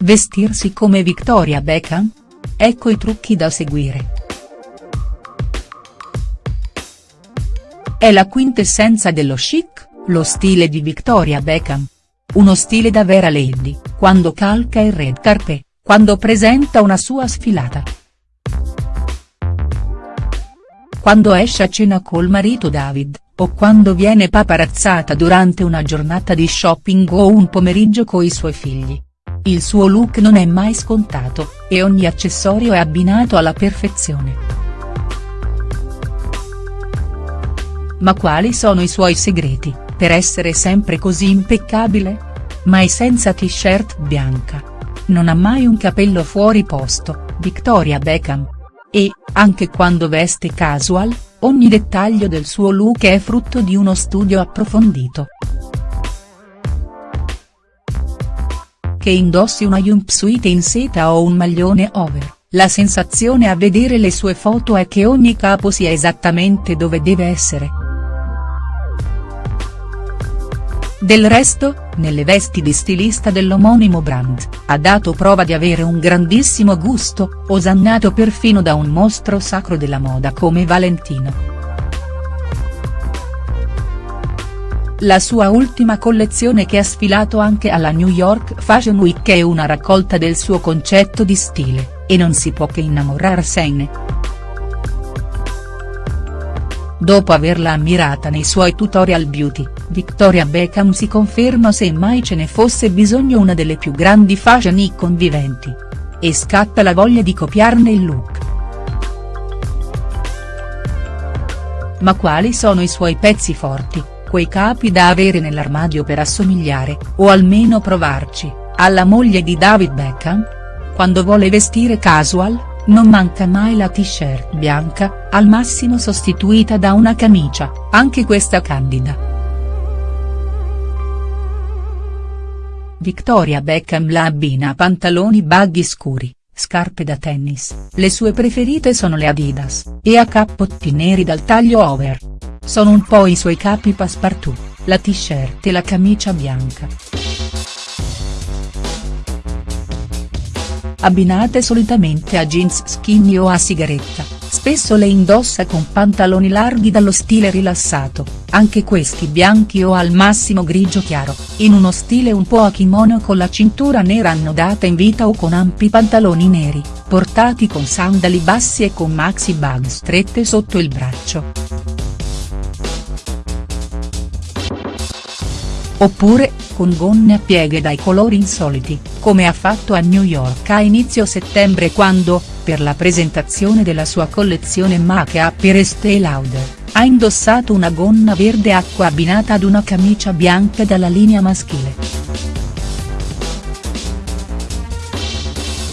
Vestirsi come Victoria Beckham? Ecco i trucchi da seguire. È la quintessenza dello chic, lo stile di Victoria Beckham. Uno stile da vera lady, quando calca il red carpet, quando presenta una sua sfilata. Quando esce a cena col marito David, o quando viene paparazzata durante una giornata di shopping o un pomeriggio coi suoi figli. Il suo look non è mai scontato, e ogni accessorio è abbinato alla perfezione. Ma quali sono i suoi segreti, per essere sempre così impeccabile? Mai senza t-shirt bianca. Non ha mai un capello fuori posto, Victoria Beckham. E, anche quando veste casual, ogni dettaglio del suo look è frutto di uno studio approfondito. Che indossi una jumpsuit in seta o un maglione over, la sensazione a vedere le sue foto è che ogni capo sia esattamente dove deve essere. Del resto, nelle vesti di stilista dell'omonimo brand, ha dato prova di avere un grandissimo gusto, osannato perfino da un mostro sacro della moda come Valentino. La sua ultima collezione che ha sfilato anche alla New York Fashion Week è una raccolta del suo concetto di stile, e non si può che innamorarsene. Dopo averla ammirata nei suoi tutorial beauty, Victoria Beckham si conferma se mai ce ne fosse bisogno una delle più grandi fashion icon viventi. E scatta la voglia di copiarne il look. Ma quali sono i suoi pezzi forti, quei capi da avere nell'armadio per assomigliare, o almeno provarci, alla moglie di David Beckham? Quando vuole vestire casual, non manca mai la t-shirt bianca, al massimo sostituita da una camicia, anche questa candida. Victoria Beckham la abbina a pantaloni baggy scuri, scarpe da tennis, le sue preferite sono le Adidas, e a cappotti neri dal taglio over. Sono un po' i suoi capi passepartout, la t-shirt e la camicia bianca. abbinate solitamente a jeans skinny o a sigaretta, spesso le indossa con pantaloni larghi dallo stile rilassato, anche questi bianchi o al massimo grigio chiaro, in uno stile un po' a kimono con la cintura nera annodata in vita o con ampi pantaloni neri, portati con sandali bassi e con maxi bag strette sotto il braccio. Oppure, con gonne a pieghe dai colori insoliti, come ha fatto a New York a inizio settembre quando, per la presentazione della sua collezione Make-up Estée Lauder, ha indossato una gonna verde acqua abbinata ad una camicia bianca dalla linea maschile.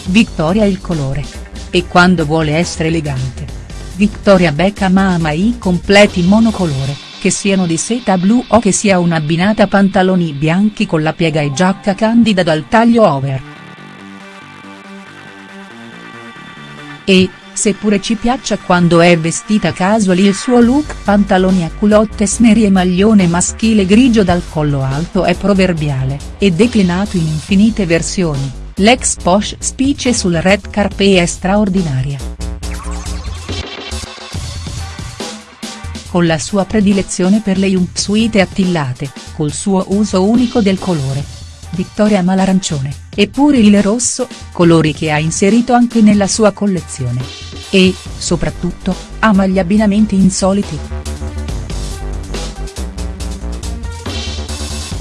Victoria il colore. E quando vuole essere elegante. Victoria Beckham ama i completi monocolore che siano di seta blu o che sia un'abbinata pantaloni bianchi con la piega e giacca candida dal taglio over. E, seppure ci piaccia quando è vestita casual il suo look pantaloni a culotte sneri e maglione maschile grigio dal collo alto è proverbiale, e declinato in infinite versioni, l'ex posh specie sul red carpet è straordinaria. Con la sua predilezione per le jumpsuite attillate, col suo uso unico del colore. Vittoria ama l'arancione, eppure il rosso, colori che ha inserito anche nella sua collezione. E, soprattutto, ama gli abbinamenti insoliti.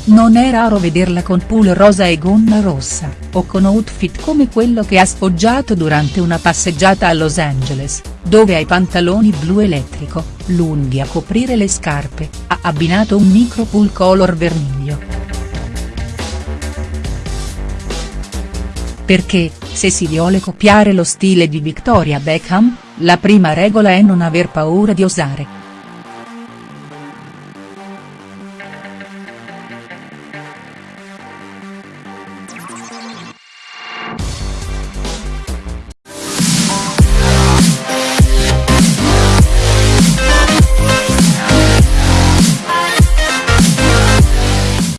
Non è raro vederla con pull rosa e gonna rossa, o con outfit come quello che ha sfoggiato durante una passeggiata a Los Angeles, dove ai pantaloni blu elettrico, lunghi a coprire le scarpe, ha abbinato un micro pull color vermiglio. Perché, se si vuole copiare lo stile di Victoria Beckham, la prima regola è non aver paura di osare.